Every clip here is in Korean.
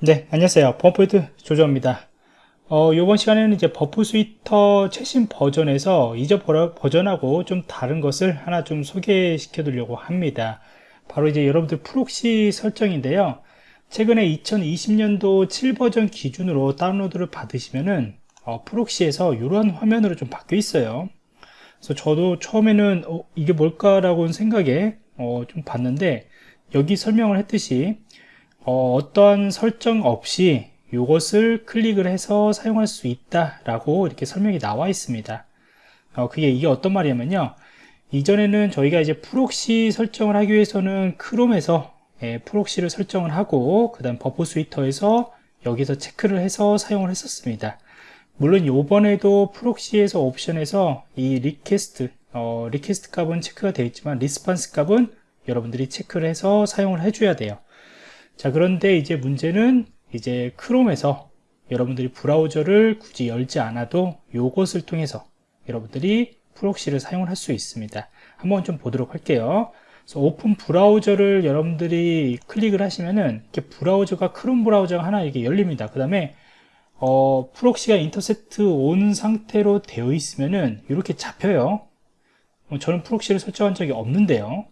네, 안녕하세요. 버프포인트 조조입니다. 어, 이번 시간에는 이제 Burp Suite 최신 버전에서 이전 버전하고 좀 다른 것을 하나 좀 소개시켜 드리려고 합니다. 바로 이제 여러분들 proxy 설정인데요. 최근에 2020년도 7버전 기준으로 다운로드를 받으시면은 어, proxy에서 이런 화면으로 좀 바뀌어 있어요. 그래서 저도 처음에는 어, 이게 뭘까라고 생각에 어, 좀 봤는데 여기 설명을 했듯이 어떠한 설정 없이 이것을 클릭을 해서 사용할 수 있다 라고 이렇게 설명이 나와 있습니다. 어, 그게 이게 어떤 말이냐면요. 이전에는 저희가 이제 proxy 설정을 하기 위해서는 크롬에서 예, proxy를 설정을 하고 그 다음 Burp Suite에서 여기서 체크를 해서 사용을 했었습니다. 물론 요번에도 proxy에서 옵션에서 이 request 어, request 값은 체크가 되어 있지만 response 값은 여러분들이 체크를 해서 사용을 해줘야 돼요 자 그런데 이제 문제는 이제 Chrome에서 여러분들이 브라우저를 굳이 열지 않아도 이것을 통해서 여러분들이 proxy를 사용을 할 수 있습니다. 한번 좀 보도록 할게요. Open Browser를 여러분들이 클릭을 하시면은 이렇게 브라우저가 크롬 브라우저가 하나 이게 열립니다. 그 다음에 어, proxy가 Intercept on 상태로 되어 있으면은 이렇게 잡혀요. 어, 저는 proxy를 설정한 적이 없는데요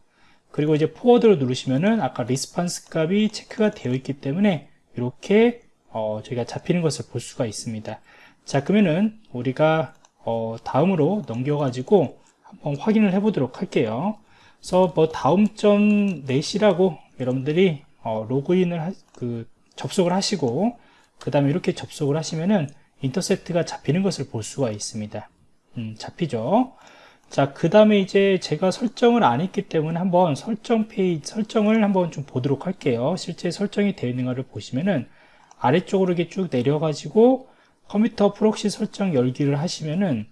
그리고 이제 Forward를 누르시면은 아까 response 값이 체크가 되어 있기 때문에 이렇게 어, 저희가 잡히는 것을 볼 수가 있습니다. 자 그러면은 우리가 어, 다음으로 넘겨 가지고 한번 확인을 해 보도록 할게요. 그래서 뭐 다음 점 net이라고 여러분들이 어, 로그인을 하, 그 접속을 하시고 그 다음에 이렇게 접속을 하시면은 Intercept가 잡히는 것을 볼 수가 있습니다. 음, 잡히죠 자, 그 다음에 이제 제가 설정을 안 했기 때문에 한번 설정 페이지, 설정을 한번 좀 보도록 할게요. 실제 설정이 되어 있는가를 보시면은 아래쪽으로 이렇게 쭉 내려가지고 컴퓨터 proxy 설정 열기를 하시면은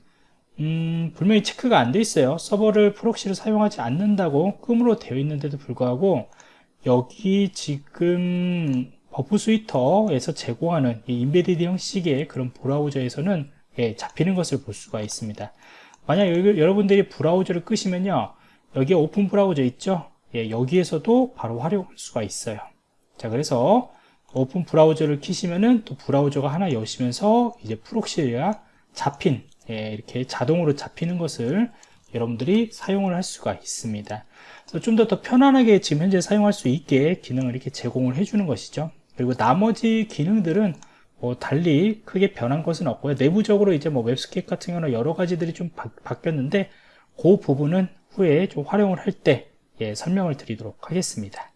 음, 분명히 체크가 안 돼 있어요. 서버를 proxy를 사용하지 않는다고 끔으로 되어 있는데도 불구하고 여기 지금 Burp Suite에서 제공하는 이 embedded 형식의 그런 브라우저에서는 예, 잡히는 것을 볼 수가 있습니다. 만약 여러분들이 브라우저를 끄시면요 여기에 Open Browser 있죠? 예, 여기에서도 바로 활용할 수가 있어요. 자 그래서 Open Browser를 키시면은 또 브라우저가 하나 여시면서 이제 proxy가 잡힌 예, 이렇게 자동으로 잡히는 것을 여러분들이 사용을 할 수가 있습니다. 좀더 더 편안하게 지금 현재 사용할 수 있게 기능을 이렇게 제공을 해주는 것이죠. 그리고 나머지 기능들은 뭐 달리 크게 변한 것은 없고요. 내부적으로 이제 뭐 웹스케이프 같은 경우는 여러 가지들이 좀 바, 뀌었는데그 부분은 후에 좀 활용을 할때 예, 설명을 드리도록 하겠습니다